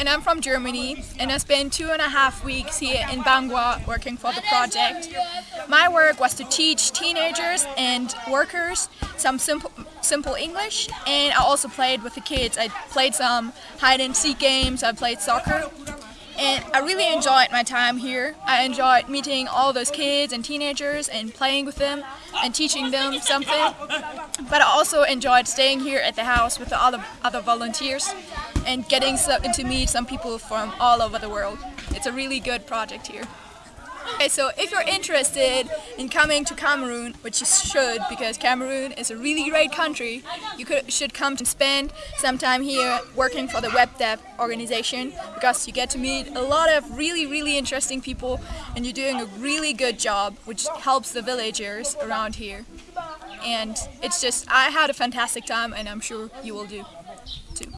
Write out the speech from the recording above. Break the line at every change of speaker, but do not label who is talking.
and I'm from Germany and I spent two and a half weeks here in Bangwa working for the project. My work was to teach teenagers and workers some simple, simple English and I also played with the kids. I played some hide and seek games, I played soccer and I really enjoyed my time here. I enjoyed meeting all those kids and teenagers and playing with them and teaching them something. But I also enjoyed staying here at the house with the other, other volunteers and getting to meet some people from all over the world. It's a really good project here. Okay, so if you're interested in coming to Cameroon, which you should because Cameroon is a really great country, you could, should come to spend some time here working for the WebDev organization because you get to meet a lot of really, really interesting people and you're doing a really good job which helps the villagers around here. And it's just, I had a fantastic time and I'm sure you will do.